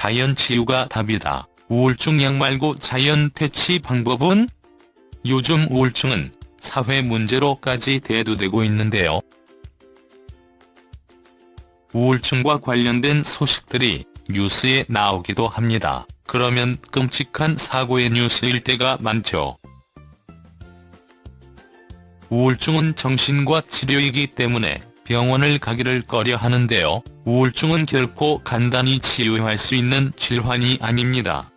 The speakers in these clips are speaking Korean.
자연 치유가 답이다. 우울증 약 말고 자연 퇴치 방법은? 요즘 우울증은 사회 문제로까지 대두되고 있는데요. 우울증과 관련된 소식들이 뉴스에 나오기도 합니다. 그러면 끔찍한 사고의 뉴스일 때가 많죠. 우울증은 정신과 치료이기 때문에 병원을 가기를 꺼려 하는데요. 우울증은 결코 간단히 치유할 수 있는 질환이 아닙니다.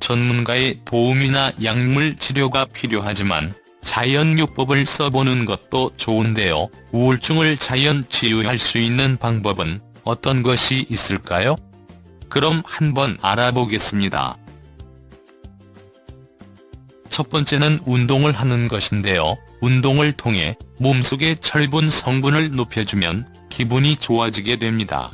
전문가의 도움이나 약물 치료가 필요하지만 자연요법을 써보는 것도 좋은데요. 우울증을 자연 치유할 수 있는 방법은 어떤 것이 있을까요? 그럼 한번 알아보겠습니다. 첫 번째는 운동을 하는 것인데요. 운동을 통해 몸속의 철분 성분을 높여주면 기분이 좋아지게 됩니다.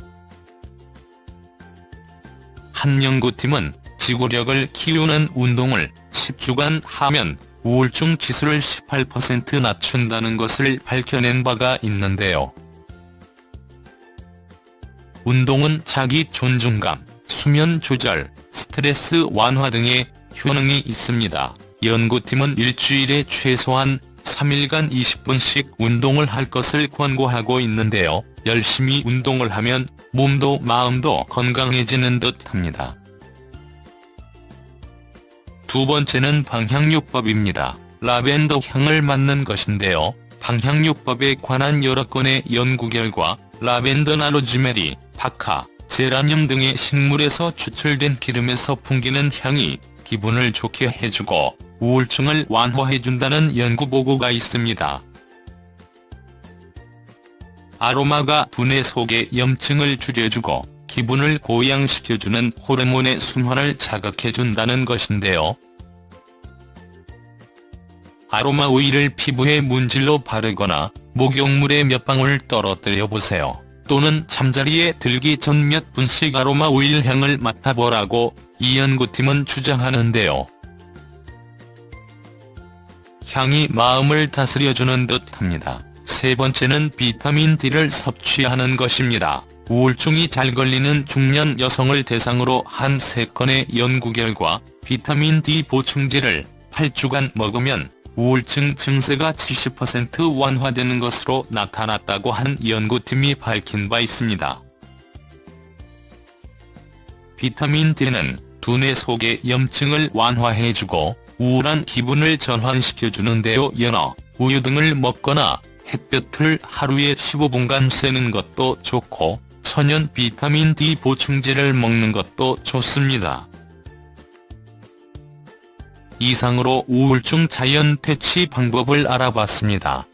한 연구팀은 지구력을 키우는 운동을 10주간 하면 우울증 지수를 18% 낮춘다는 것을 밝혀낸 바가 있는데요. 운동은 자기 존중감, 수면 조절, 스트레스 완화 등의 효능이 있습니다. 연구팀은 일주일에 최소한 3일간 20분씩 운동을 할 것을 권고하고 있는데요. 열심히 운동을 하면 몸도 마음도 건강해지는 듯합니다. 두 번째는 방향요법입니다. 라벤더 향을 맡는 것인데요. 방향요법에 관한 여러 건의 연구 결과 라벤더나 로즈메리, 박하, 제라늄 등의 식물에서 추출된 기름에서 풍기는 향이 기분을 좋게 해주고 우울증을 완화해준다는 연구 보고가 있습니다. 아로마가 두뇌 속의 염증을 줄여주고 기분을 고양시켜주는 호르몬의 순환을 자극해준다는 것인데요. 아로마 오일을 피부에 문질러 바르거나 목욕물에 몇 방울 떨어뜨려 보세요. 또는 잠자리에 들기 전 몇 분씩 아로마 오일 향을 맡아보라고 이 연구팀은 주장하는데요. 향이 마음을 다스려주는 듯합니다. 세 번째는 비타민 D를 섭취하는 것입니다. 우울증이 잘 걸리는 중년 여성을 대상으로 한 3건의 연구 결과 비타민 D 보충제를 8주간 먹으면 우울증 증세가 70% 완화되는 것으로 나타났다고 한 연구팀이 밝힌 바 있습니다. 비타민 D는 두뇌 속의 염증을 완화해주고 우울한 기분을 전환시켜주는데요. 연어, 우유 등을 먹거나 햇볕을 하루에 15분간 쐬는 것도 좋고 천연 비타민 D 보충제를 먹는 것도 좋습니다. 이상으로 우울증 자연 퇴치 방법을 알아봤습니다.